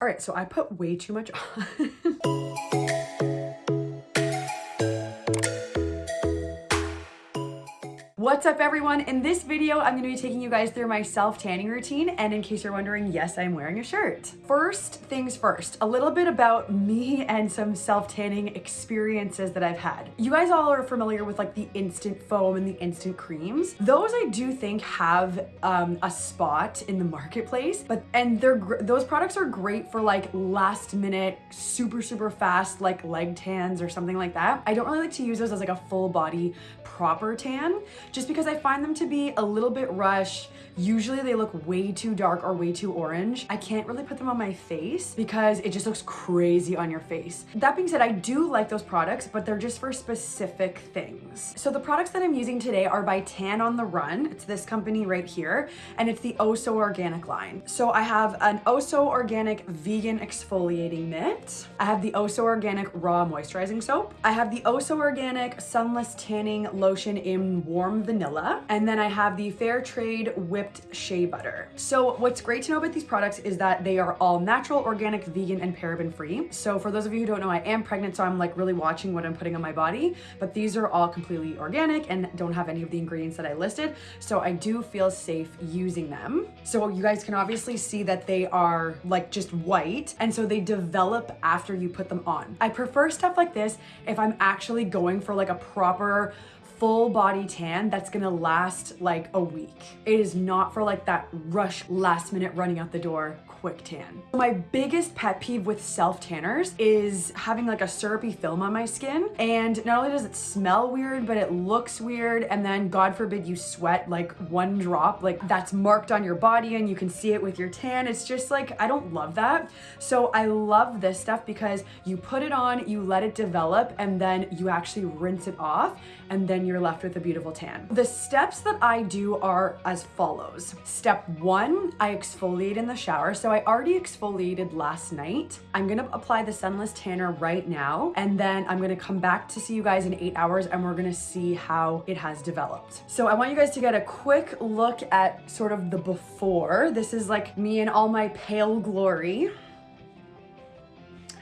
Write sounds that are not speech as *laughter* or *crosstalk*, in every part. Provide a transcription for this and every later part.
All right, so I put way too much *laughs* on. What's up everyone? In this video, I'm gonna be taking you guys through my self-tanning routine and in case you're wondering, yes, I'm wearing a shirt. First things first, a little bit about me and some self-tanning experiences that I've had. You guys all are familiar with like the instant foam and the instant creams. Those I do think have um, a spot in the marketplace, but and they're those products are great for like last minute, super, super fast like leg tans or something like that. I don't really like to use those as like a full body proper tan just because I find them to be a little bit rush. Usually they look way too dark or way too orange. I can't really put them on my face because it just looks crazy on your face. That being said, I do like those products, but they're just for specific things. So the products that I'm using today are by Tan on the Run. It's this company right here, and it's the oh Oso Organic line. So I have an oh Oso Organic Vegan Exfoliating Mitt. I have the oh Oso Organic Raw Moisturizing Soap. I have the Oso Organic Sunless Tanning Lotion in Warm vanilla. And then I have the Fair Trade Whipped Shea Butter. So what's great to know about these products is that they are all natural, organic, vegan, and paraben free. So for those of you who don't know, I am pregnant, so I'm like really watching what I'm putting on my body, but these are all completely organic and don't have any of the ingredients that I listed. So I do feel safe using them. So you guys can obviously see that they are like just white. And so they develop after you put them on. I prefer stuff like this if I'm actually going for like a proper full body tan that's gonna last like a week. It is not for like that rush last minute running out the door quick tan. My biggest pet peeve with self tanners is having like a syrupy film on my skin. And not only does it smell weird, but it looks weird. And then God forbid you sweat like one drop, like that's marked on your body and you can see it with your tan. It's just like, I don't love that. So I love this stuff because you put it on, you let it develop, and then you actually rinse it off and then you're left with a beautiful tan. The steps that I do are as follows. Step one, I exfoliate in the shower. So I already exfoliated last night. I'm gonna apply the Sunless Tanner right now, and then I'm gonna come back to see you guys in eight hours and we're gonna see how it has developed. So I want you guys to get a quick look at sort of the before. This is like me in all my pale glory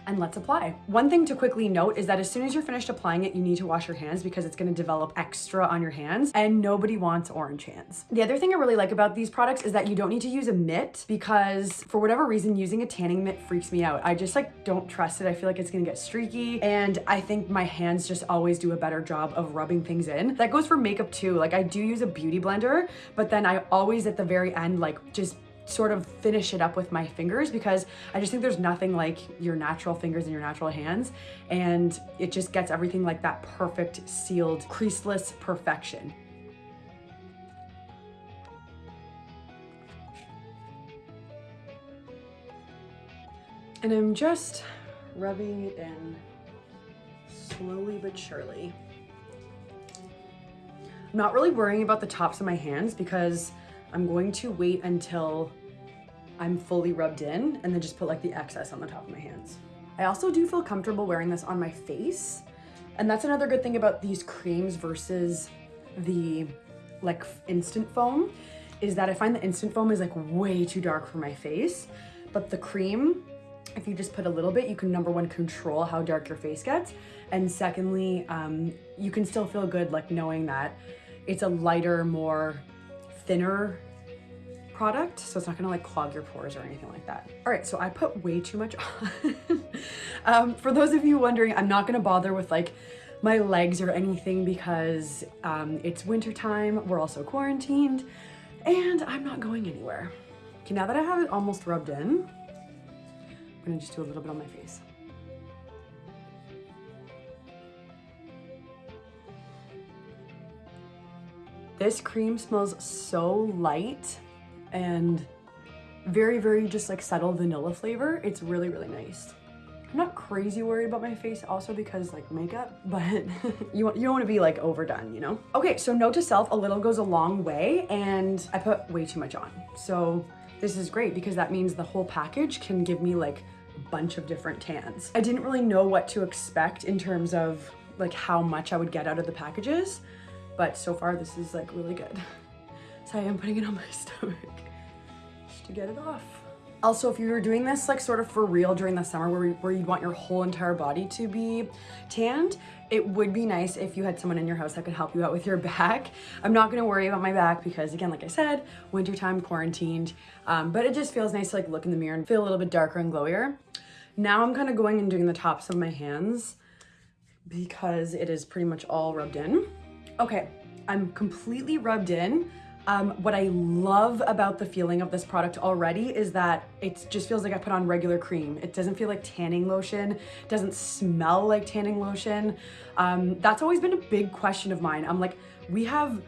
and let's apply. One thing to quickly note is that as soon as you're finished applying it, you need to wash your hands because it's gonna develop extra on your hands and nobody wants orange hands. The other thing I really like about these products is that you don't need to use a mitt because for whatever reason, using a tanning mitt freaks me out. I just like don't trust it. I feel like it's gonna get streaky and I think my hands just always do a better job of rubbing things in. That goes for makeup too. Like I do use a beauty blender, but then I always at the very end, like just sort of finish it up with my fingers because I just think there's nothing like your natural fingers and your natural hands and it just gets everything like that perfect sealed creaseless perfection. And I'm just rubbing it in slowly but surely. I'm not really worrying about the tops of my hands because I'm going to wait until I'm fully rubbed in and then just put like the excess on the top of my hands. I also do feel comfortable wearing this on my face. And that's another good thing about these creams versus the like instant foam is that I find the instant foam is like way too dark for my face. But the cream, if you just put a little bit, you can number one, control how dark your face gets. And secondly, um, you can still feel good like knowing that it's a lighter, more thinner product, so it's not gonna like clog your pores or anything like that. All right, so I put way too much *laughs* on. um, for those of you wondering, I'm not gonna bother with like my legs or anything because um, it's winter time, we're also quarantined, and I'm not going anywhere. Okay, now that I have it almost rubbed in, I'm gonna just do a little bit on my face. This cream smells so light and very, very just like subtle vanilla flavor. It's really, really nice. I'm not crazy worried about my face also because like makeup, *laughs* but you, you don't want to be like overdone, you know? Okay, so note to self, a little goes a long way and I put way too much on. So this is great because that means the whole package can give me like a bunch of different tans. I didn't really know what to expect in terms of like how much I would get out of the packages, but so far this is like really good. So I am putting it on my *laughs* stomach to get it off. Also, if you're doing this like sort of for real during the summer where, where you want your whole entire body to be tanned, it would be nice if you had someone in your house that could help you out with your *laughs* back. I'm not gonna worry about my back because again, like I said, wintertime quarantined, um, but it just feels nice to like look in the mirror and feel a little bit darker and glowier. Now I'm kind of going and doing the tops of my hands because it is pretty much all rubbed in. Okay, I'm completely rubbed in. Um, what I love about the feeling of this product already is that it just feels like I put on regular cream. It doesn't feel like tanning lotion, doesn't smell like tanning lotion. Um, that's always been a big question of mine. I'm like, we have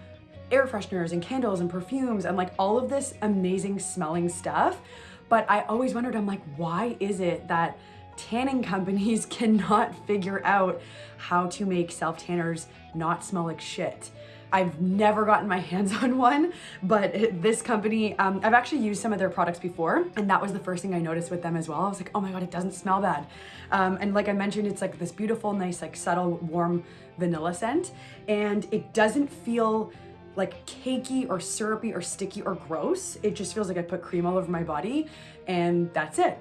air fresheners and candles and perfumes and like all of this amazing smelling stuff. But I always wondered, I'm like, why is it that tanning companies *laughs* cannot figure out how to make self tanners not smell like shit? I've never gotten my *laughs* hands on one, but this company, um, I've actually used some of their products before, and that was the first thing I noticed with them as well. I was like, oh my God, it doesn't smell bad. Um, and like I mentioned, it's like this beautiful, nice, like subtle, warm vanilla scent, and it doesn't feel like cakey or syrupy or sticky or gross. It just feels like I put cream all over my body, and that's it.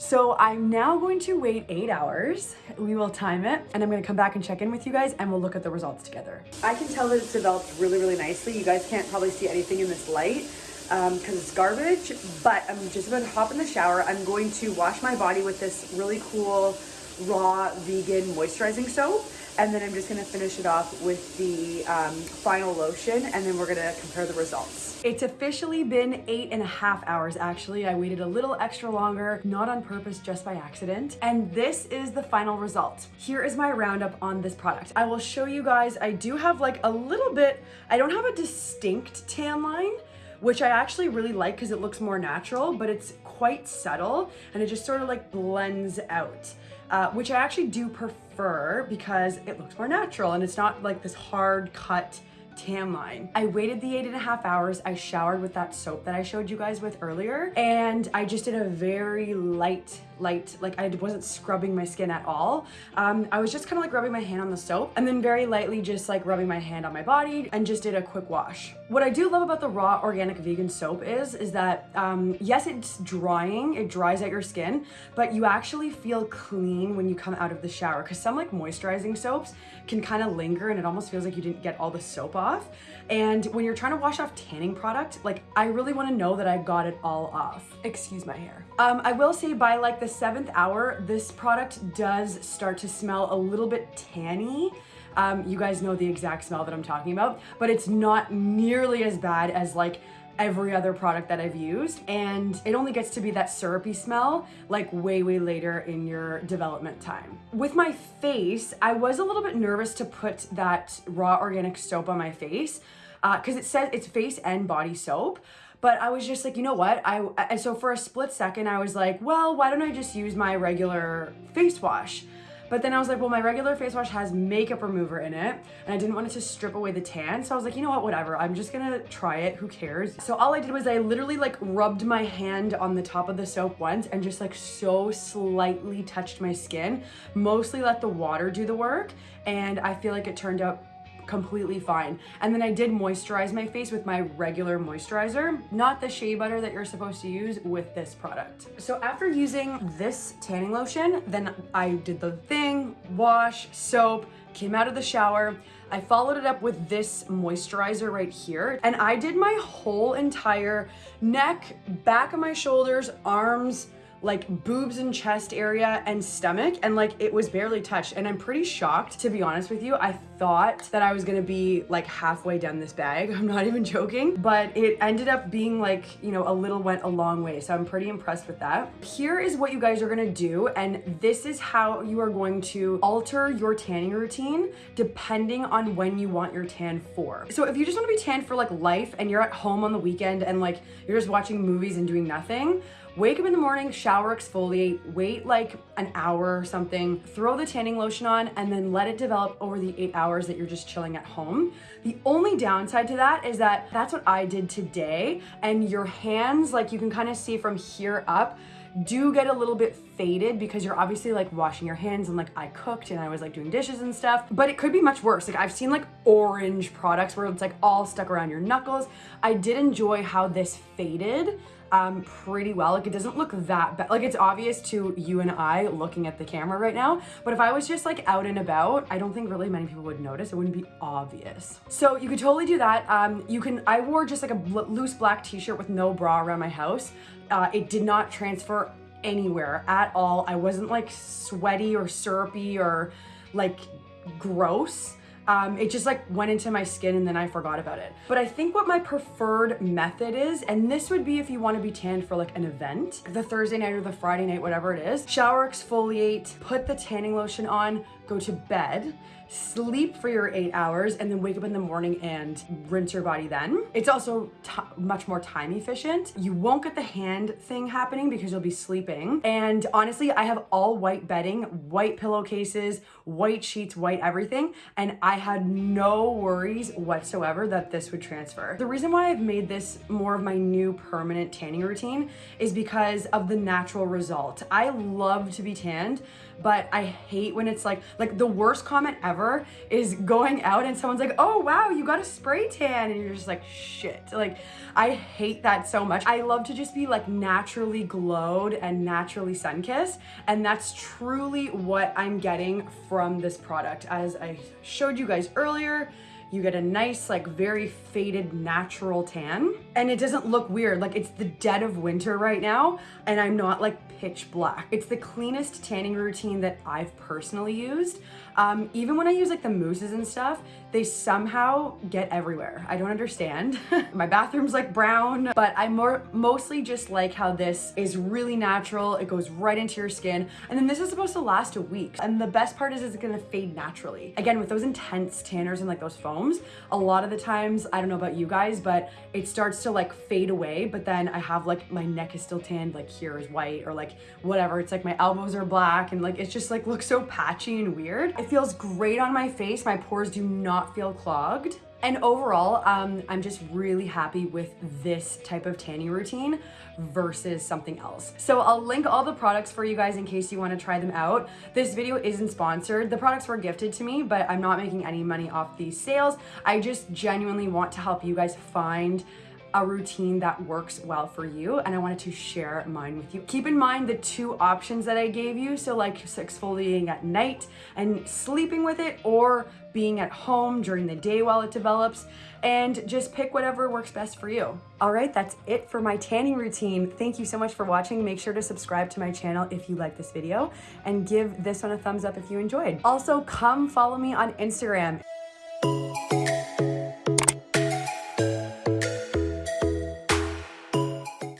So I'm now going to wait eight hours. We will time it and I'm gonna come back and check in with you guys and we'll look at the results together. I can tell that it's developed really, really nicely. You guys can't probably see anything in this light because um, it's garbage, but I'm just about to hop in the shower. I'm going to wash my body with this really cool raw vegan moisturizing soap and then I'm just gonna finish it off with the um, final lotion and then we're gonna compare the results. It's officially been eight and a half hours actually. I waited a little extra longer, not on purpose, just by accident. And this is the final result. Here is my roundup on this product. I will show you guys, I do have like a little bit, I don't have a distinct tan line, which I actually really like because it looks more natural, but it's quite subtle and it just sort of like blends out, uh, which I actually do prefer because it looks more natural and it's not like this hard cut tan line. I waited the eight and a half hours. I showered with that soap that I showed you guys with earlier. And I just did a very light, light, like I wasn't scrubbing my skin at all. Um, I was just kind of like rubbing my hand on the soap and then very lightly just like rubbing my hand on my body and just did a quick wash. What I do love about the raw organic vegan soap is, is that um, yes, it's drying, it dries out your skin, but you actually feel clean when you come out of the shower because some like moisturizing soaps can kind of linger and it almost feels like you didn't get all the soap off. And when you're trying to wash off tanning product, like I really want to know that I got it all off. Excuse my hair. Um, I will say by like the seventh hour, this product does start to smell a little bit tanny. Um, you guys know the exact smell that I'm talking about, but it's not nearly as bad as like every other product that I've used and it only gets to be that syrupy smell like way way later in your development time. With my face, I was a little bit nervous to put that raw organic soap on my face because uh, it says it's face and body soap but I was just like, you know what? I so for a split second I was like, well, why don't I just use my regular face wash? But then I was like, well, my regular face wash has makeup remover in it and I didn't want it to strip away the tan. So I was like, you know what, whatever. I'm just gonna try it, who cares? So all I did was I literally like rubbed my hand on the top of the soap once and just like so slightly touched my skin, mostly let the water do the work. And I feel like it turned out completely fine. And then I did moisturize my face with my regular moisturizer, not the shea butter that you're supposed to use with this product. So after using this tanning lotion, then I did the thing, wash, soap, came out of the shower, I followed it up with this moisturizer right here. And I did my whole entire neck, back of my shoulders, arms, like boobs and chest area and stomach and like it was barely touched. And I'm pretty shocked to be honest with you. I thought that I was gonna be like halfway down this bag. *laughs* I'm not even joking. But it ended up being like you know a little went a long way. So I'm pretty impressed with that. Here is what you guys are gonna do and this is how you are going to alter your tanning routine depending on when you want your tan for. So if you just want to be tanned for like life and you're at home on the weekend and like you're just watching movies and doing nothing Wake up in the morning, shower, exfoliate, wait like an hour or something, throw the tanning lotion on, and then let it develop over the eight hours that you're just chilling at home. The only downside to that is that that's what I did today, and your hands, like you can kind of see from here up, do get a little bit faded because you're obviously like washing your hands and like I cooked and I was like doing dishes and stuff, but it could be much worse. Like I've seen like orange products where it's like all stuck around your knuckles. I did enjoy how this faded um, pretty well. Like it doesn't look that bad. Like it's obvious to you and I looking at the camera right now, but if I was just like out and about, I don't think really many people would notice. It wouldn't be obvious. So you could totally do that. Um, you can, I wore just like a loose black t-shirt with no bra around my house. Uh, it did not transfer anywhere at all. I wasn't like sweaty or syrupy or like gross. Um, it just like went into my skin and then I forgot about it. But I think what my preferred method is, and this would be if you want to be tanned for like an event, the Thursday night or the Friday night, whatever it is, shower, exfoliate, put the tanning lotion on, go to bed, sleep for your eight hours, and then wake up in the morning and rinse your body then. It's also much more time efficient. You won't get the hand thing happening because you'll be sleeping. And honestly, I have all white bedding, white pillowcases, white sheets, white everything, and I had no worries whatsoever that this would transfer. The reason why I've made this more of my new permanent tanning routine is because of the natural result. I love to be tanned, but I hate when it's like, like the worst comment ever is going out and someone's like, oh wow, you got a spray tan. And you're just like, shit. Like, I hate that so much. I love to just be like naturally glowed and naturally sun-kissed. And that's truly what I'm getting from this product. As I showed you guys earlier, you get a nice, like very faded natural tan and it doesn't look weird. Like it's the dead of winter right now and I'm not like pitch black. It's the cleanest tanning routine that I've personally used. Um, even when I use like the mousses and stuff, they somehow get everywhere. I don't understand. *laughs* My bathroom's like brown, but I more mostly just like how this is really natural. It goes right into your skin. And then this is supposed to last a week. And the best part is it's gonna fade naturally. Again, with those intense tanners and like those foams, a lot of the times, I don't know about you guys, but it starts to like fade away. But then I have like my neck is still tanned, like here is white or like whatever. It's like my elbows are black and like it's just like looks so patchy and weird. It feels great on my face. My pores do not feel clogged. And overall, um, I'm just really happy with this type of tanning routine versus something else. So I'll link all the products for you guys in case you wanna try them out. This video isn't sponsored. The products were gifted to me, but I'm not making any money off these sales. I just genuinely want to help you guys find a routine that works well for you and I wanted to share mine with you. Keep in mind the two options that I gave you. So like exfoliating at night and sleeping with it or being at home during the day while it develops and just pick whatever works best for you. All right, that's it for my tanning routine. Thank you so much for watching. Make sure to subscribe to my channel if you like this video and give this one a thumbs up if you enjoyed. Also, come follow me on Instagram.